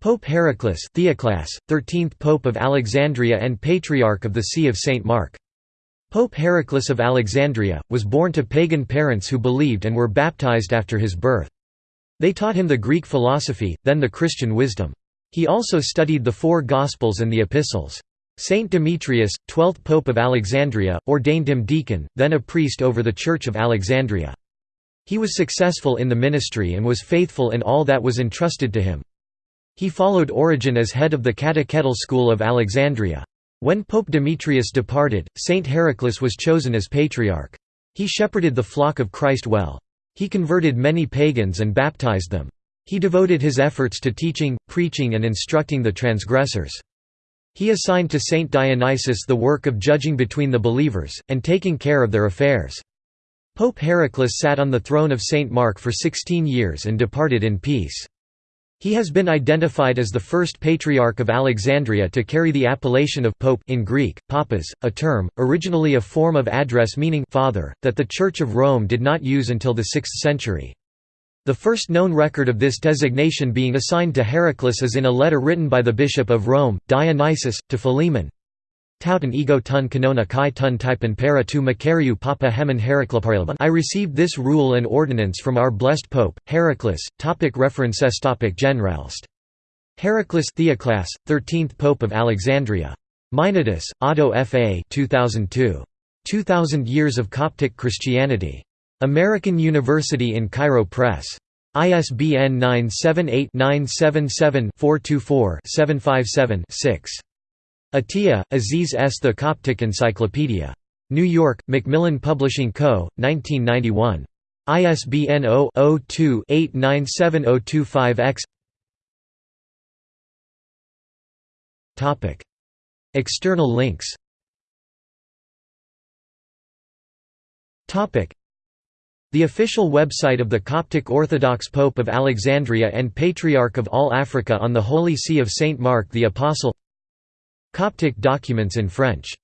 Pope Heraclius Theoclas, 13th Pope of Alexandria and Patriarch of the See of St. Mark. Pope Heraclius of Alexandria, was born to pagan parents who believed and were baptized after his birth. They taught him the Greek philosophy, then the Christian wisdom. He also studied the four Gospels and the Epistles. Saint Demetrius, 12th Pope of Alexandria, ordained him deacon, then a priest over the Church of Alexandria. He was successful in the ministry and was faithful in all that was entrusted to him. He followed Origen as head of the catechetical school of Alexandria. When Pope Demetrius departed, Saint Heraclius was chosen as patriarch. He shepherded the flock of Christ well. He converted many pagans and baptized them. He devoted his efforts to teaching, preaching and instructing the transgressors. He assigned to Saint Dionysius the work of judging between the believers, and taking care of their affairs. Pope Heraclius sat on the throne of Saint Mark for 16 years and departed in peace. He has been identified as the first Patriarch of Alexandria to carry the appellation of «pope» in Greek, papas, a term, originally a form of address meaning «father», that the Church of Rome did not use until the 6th century. The first known record of this designation being assigned to Heraclius is in a letter written by the Bishop of Rome, Dionysius, to Philemon. Tauten ego tun canona kai tun typen para tu macariu papa hemen Heraclipariliban I received this rule and ordinance from our blessed Pope, Heraclius, topic references topic Generalist. Heraclius Theoclas, 13th Pope of Alexandria. Meinardus, Otto F. A. 2002. 2000 Years of Coptic Christianity. American University in Cairo Press. ISBN 978 977 424 757 6. Atiyah, Aziz S. The Coptic Encyclopedia. New York, Macmillan Publishing Co., 1991. ISBN 0-02-897025-X External links The official website of the Coptic Orthodox Pope of Alexandria and Patriarch of all Africa on the Holy See of Saint Mark the Apostle Coptic documents in French